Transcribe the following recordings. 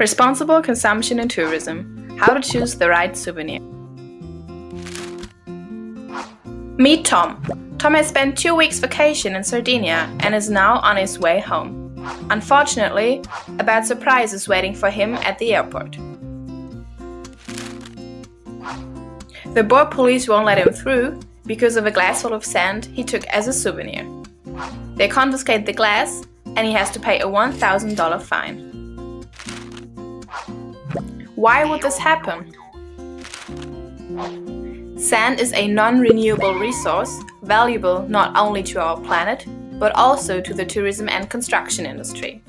Responsible consumption in tourism. How to choose the right souvenir. Meet Tom. Tom has spent two weeks vacation in Sardinia and is now on his way home. Unfortunately, a bad surprise is waiting for him at the airport. The board police won't let him through because of a glass full of sand he took as a souvenir. They confiscate the glass and he has to pay a $1,000 fine. Why would this happen? Sand is a non-renewable resource, valuable not only to our planet, but also to the tourism and construction industry.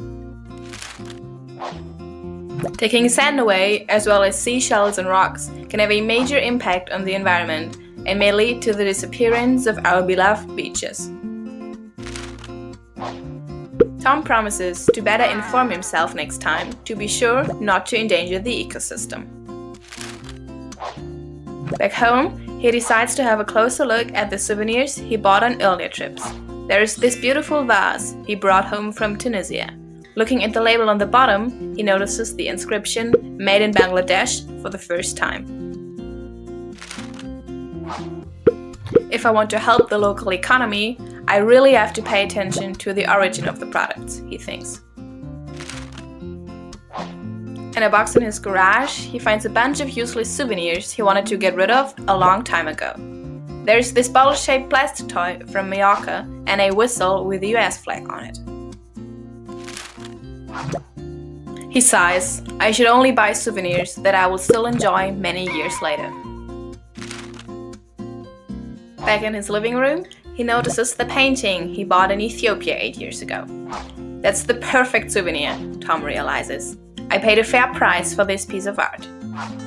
Taking sand away, as well as seashells and rocks, can have a major impact on the environment and may lead to the disappearance of our beloved beaches. Tom promises to better inform himself next time to be sure not to endanger the ecosystem. Back home, he decides to have a closer look at the souvenirs he bought on earlier trips. There is this beautiful vase he brought home from Tunisia. Looking at the label on the bottom, he notices the inscription Made in Bangladesh for the first time. If I want to help the local economy, I really have to pay attention to the origin of the products, he thinks. In a box in his garage, he finds a bunch of useless souvenirs he wanted to get rid of a long time ago. There's this bottle-shaped plastic toy from Mallorca and a whistle with the US flag on it. He sighs, I should only buy souvenirs that I will still enjoy many years later. Back in his living room, he notices the painting he bought in Ethiopia 8 years ago. That's the perfect souvenir, Tom realizes. I paid a fair price for this piece of art.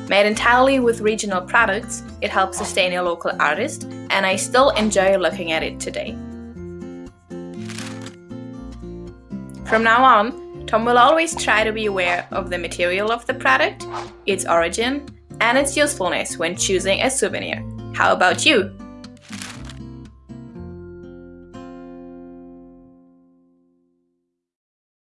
Made entirely with regional products, it helps sustain a local artist, and I still enjoy looking at it today. From now on, Tom will always try to be aware of the material of the product, its origin, and its usefulness when choosing a souvenir. How about you?